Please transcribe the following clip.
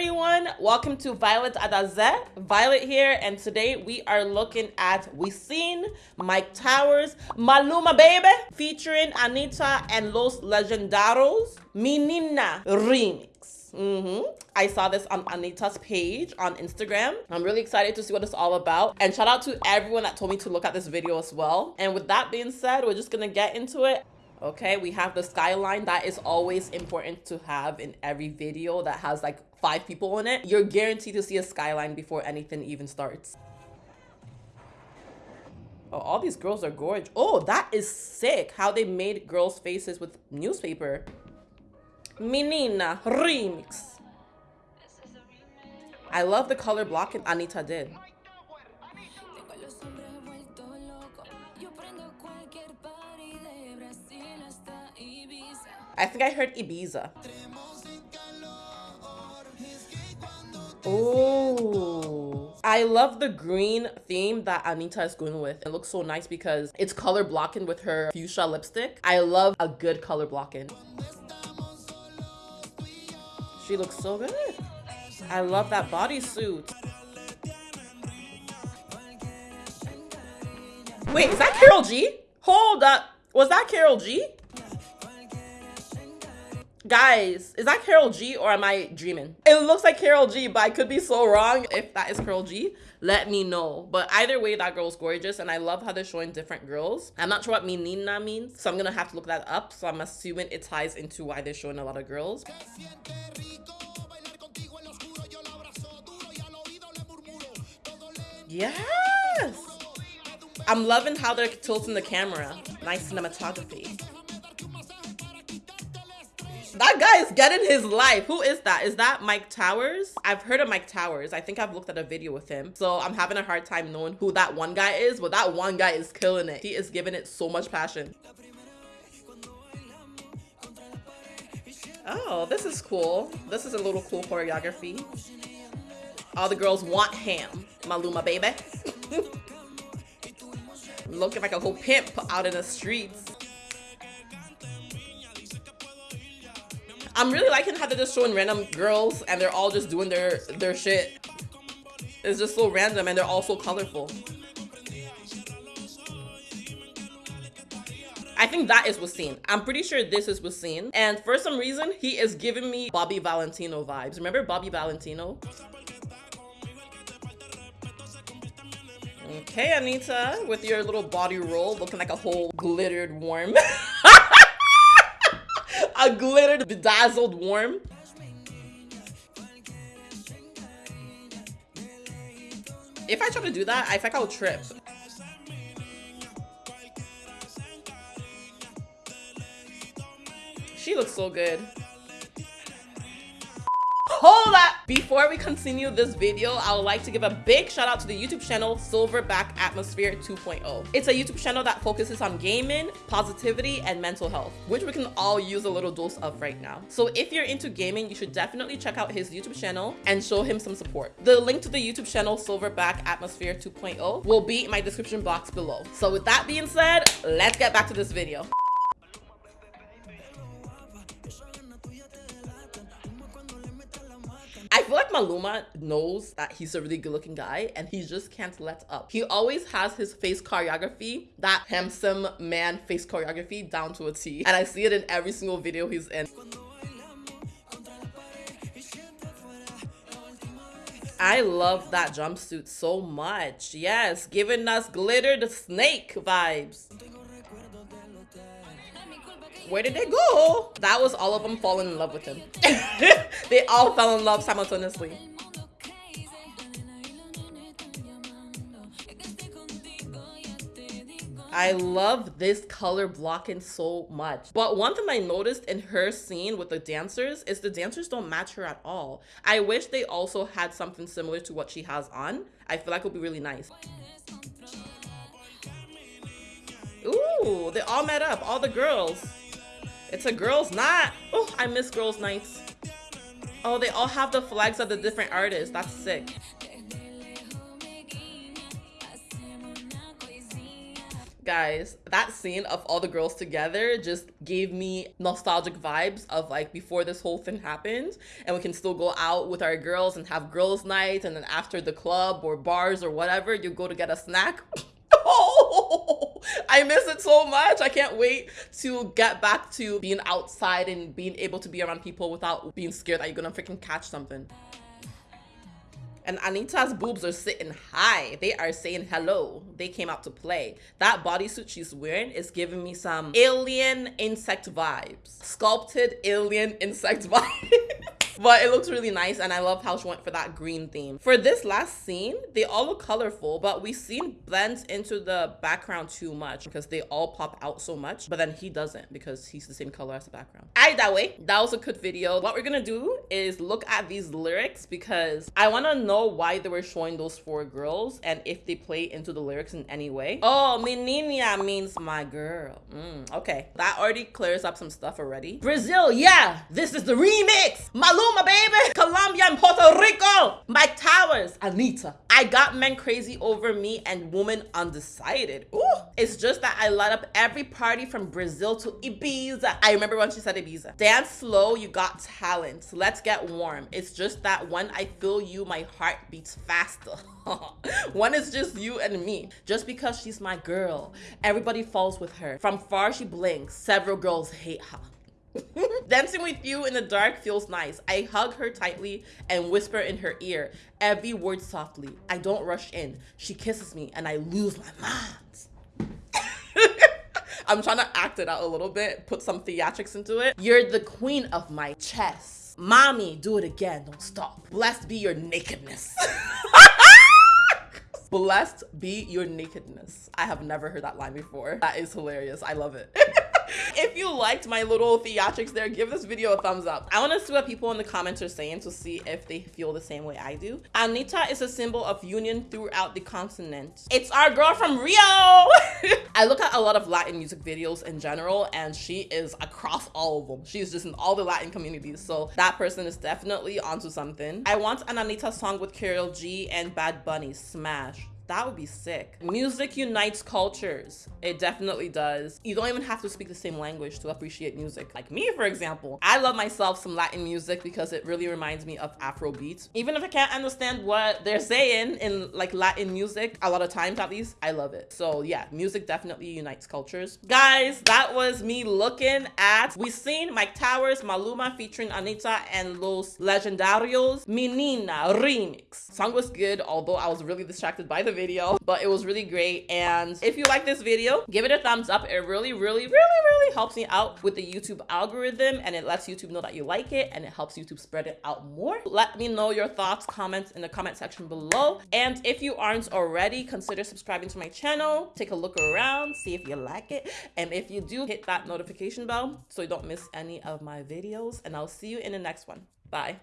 everyone, welcome to Violet Adaze. Violet here, and today we are looking at We Seen, Myke Towers, Maluma Baby, featuring Anitta and Los Legendarios, Menina Remix. Mm -hmm. I saw this on Anitta's page on Instagram. I'm really excited to see what it's all about. And shout out to everyone that told me to look at this video as well. And with that being said, we're just gonna get into it. Okay, we have the skyline. That is always important to have in every video that has like five people in it. You're guaranteed to see a skyline before anything even starts. Oh, all these girls are gorgeous. Oh, that is sick. How they made girls' faces with newspaper. Menina remix. I love the color blocking Anitta did. I think I heard Ibiza. Oh, I love the green theme that Anitta is going with. It looks so nice because it's color blocking with her fuchsia lipstick. I love a good color blocking. She looks so good. I love that bodysuit. Wait, is that Karol G? Hold up. Was that Karol G? Guys, is that Karol G or am I dreaming? It looks like Karol G, but I could be so wrong. If that is Karol G, let me know. But either way, that girl's gorgeous and I love how they're showing different girls. I'm not sure what menina means, so I'm gonna have to look that up. So I'm assuming it ties into why they're showing a lot of girls. Yes! I'm loving how they're tilting the camera. Nice cinematography. That guy is getting his life. Who is that? Is that Myke Towers? I've heard of Myke Towers. I think I've looked at a video with him. So I'm having a hard time knowing who that one guy is, but that one guy is killing it. He is giving it so much passion. Oh, this is cool. This is a little cool choreography. All the girls want ham. Maluma, baby. Looking like a whole pimp out in the streets. I'm really liking how they're just showing random girls and they're all just doing their their shit. It's just so random and they're all so colorful. I think that is Wisin. I'm pretty sure this is Wisin. And for some reason, he is giving me Bobby Valentino vibes. Remember Bobby Valentino? Okay, Anitta, with your little body roll looking like a whole glittered worm. a glittered, bedazzled worm. If I try to do that, I think I'll trip. She looks so good. Hold up! Before we continue this video, I would like to give a big shout out to the YouTube channel Silverback Atmosphere 2.0. It's a YouTube channel that focuses on gaming, positivity, and mental health, which we can all use a little dose of right now. So if you're into gaming, you should definitely check out his YouTube channel and show him some support. The link to the YouTube channel Silverback Atmosphere 2.0 will be in my description box below. So with that being said, let's get back to this video. Maluma knows that he's a really good looking guy and he just can't let up. He always has his face choreography, that handsome man face choreography down to a T. And I see it in every single video he's in. I love that jumpsuit so much. Yes, giving us glitter the snake vibes. Where did they go? That was all of them falling in love with him. they all fell in love simultaneously. I love this color blocking so much. But one thing I noticed in her scene with the dancers is the dancers don't match her at all. I wish they also had something similar to what she has on. I feel like it would be really nice. Ooh, they all met up, all the girls. It's a girls' night. Oh, I miss girls' nights. Oh, they all have the flags of the different artists. That's sick. Guys, that scene of all the girls together just gave me nostalgic vibes of like before this whole thing happened and we can still go out with our girls and have girls night and then after the club or bars or whatever, you go to get a snack. I miss it so much. I can't wait to get back to being outside and being able to be around people without being scared that you're gonna freaking catch something. And Anitta's boobs are sitting high. They are saying hello. They came out to play. That bodysuit she's wearing is giving me some alien insect vibes. Sculpted alien insect vibes. But it looks really nice and I love how she went for that green theme. For this last scene, they all look colorful, but Wisin blends into the background too much because they all pop out so much, but then he doesn't because he's the same color as the background. I that way, that was a good video. What we're gonna do is look at these lyrics because I wanna know why they were showing those four girls and if they play into the lyrics in any way. Oh, menina means my girl. Mm, okay, that already clears up some stuff already. Brazil, yeah, this is the remix. Maluma my baby. Colombia and Puerto Rico. Myke Towers. Anitta. I got men crazy over me and women undecided. Ooh. It's just that I light up every party from Brazil to Ibiza. I remember when she said Ibiza. Dance slow, you got talent. Let's get warm. It's just that when I feel you, my heart beats faster. One is just you and me. Just because she's my girl, everybody falls with her. From far she blinks. Several girls hate her. Dancing with you in the dark feels nice. I hug her tightly and whisper in her ear, every word softly. I don't rush in. She kisses me and I lose my mind. I'm trying to act it out a little bit, put some theatrics into it. You're the queen of my chest. Mommy, do it again. Don't stop. Blessed be your nakedness. Blessed be your nakedness. I have never heard that line before. That is hilarious. I love it. if you liked my little theatrics there, give this video a thumbs up. I want to see what people in the comments are saying to see if they feel the same way I do. Anitta is a symbol of union throughout the continent. It's our girl from Rio. I look at a lot of Latin music videos in general and she is across all of them. She's just in all the Latin communities. So that person is definitely onto something. I want an Anitta song with Karol G and Bad Bunny. Smash. That would be sick. Music unites cultures. It definitely does. You don't even have to speak the same language to appreciate music. Like me, for example, I love myself some Latin music because it really reminds me of Afro beats. Even if I can't understand what they're saying in like Latin music, a lot of times at least, I love it. So yeah, music definitely unites cultures. Guys, that was me looking at, we seen Myke Towers, Maluma featuring Anitta and Los Legendarios, Menina remix. Song was good, although I was really distracted by the video video, but it was really great. And if you like this video, give it a thumbs up. It really, really, really, really helps me out with the YouTube algorithm and it lets YouTube know that you like it and it helps YouTube spread it out more. Let me know your thoughts, comments in the comment section below. And if you aren't already, consider subscribing to my channel. Take a look around, see if you like it. And if you do, hit that notification bell so you don't miss any of my videos. And I'll see you in the next one. Bye.